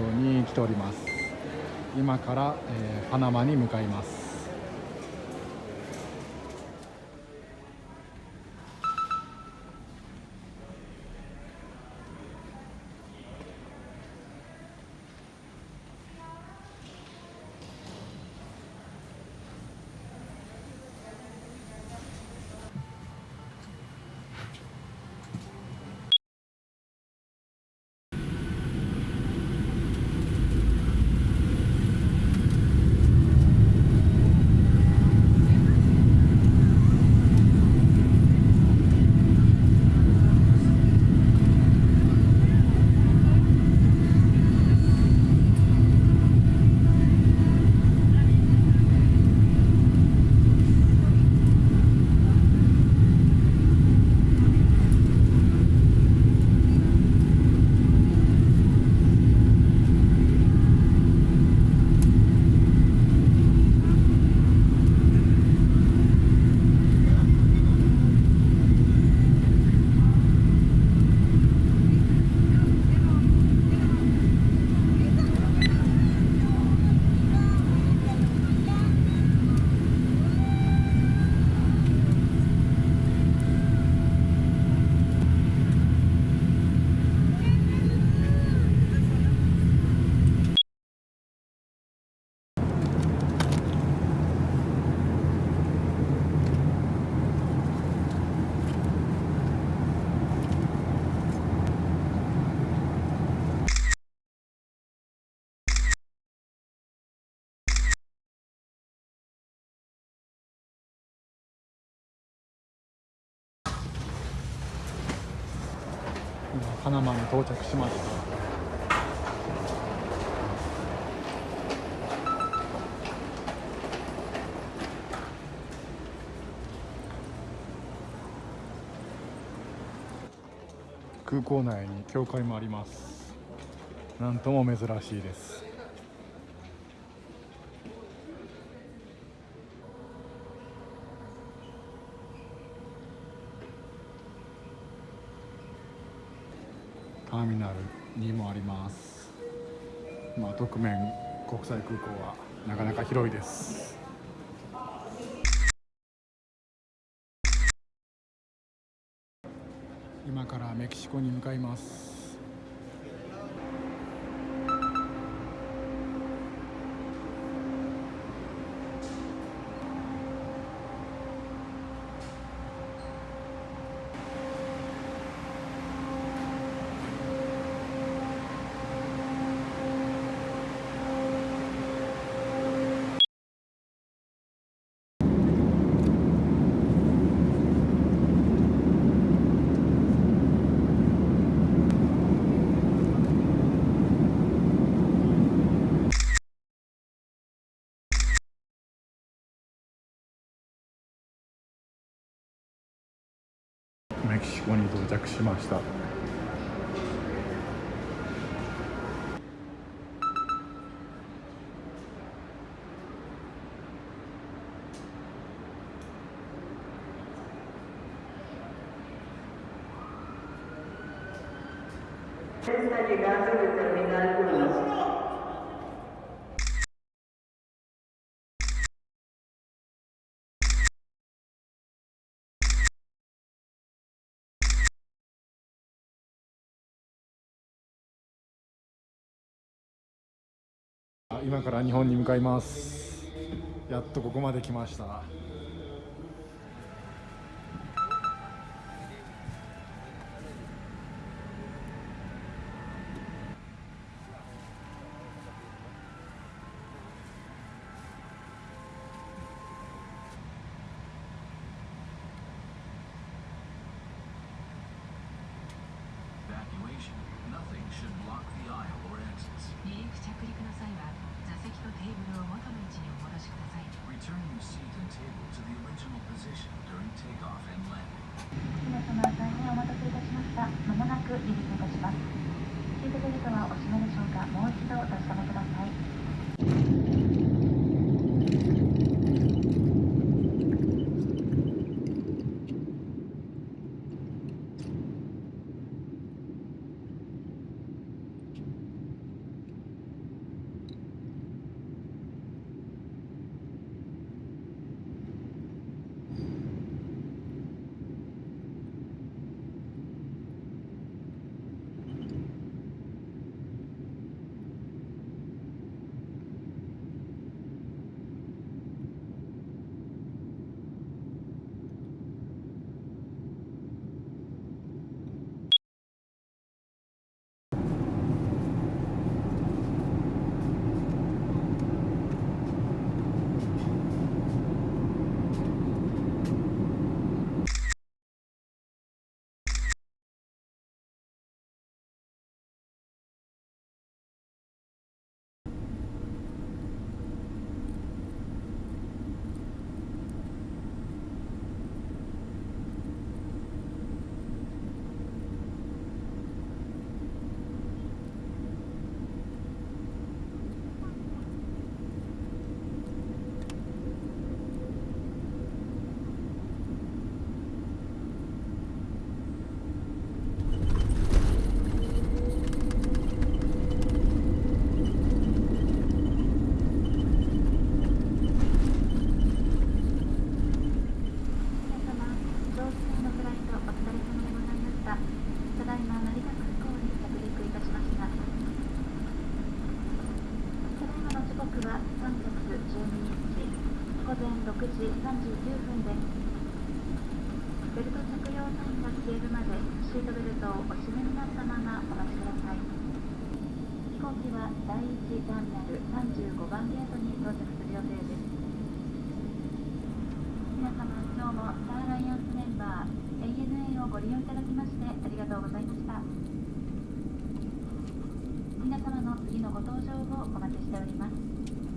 に来ております。今から、えー、パナマに向かいます。パナマに到着しました。空港内に教会もあります。なんとも珍しいです。ターミナルにもあります。まあ特面国際空港はなかなか広いです。今からメキシコに向かいますメキシコに到着しました。今から日本に向かいます。やっとここまで来ました。日午前6時39分ですベルト着用サインが消えるまでシートベルトをお締めになったままお待ちください飛行機は第1ターミナル35番ゲートに到着する予定です皆様今日もスターアライアンスメンバー ANA をご利用いただきましてありがとうございました皆様の次のご搭乗をお待ちしております。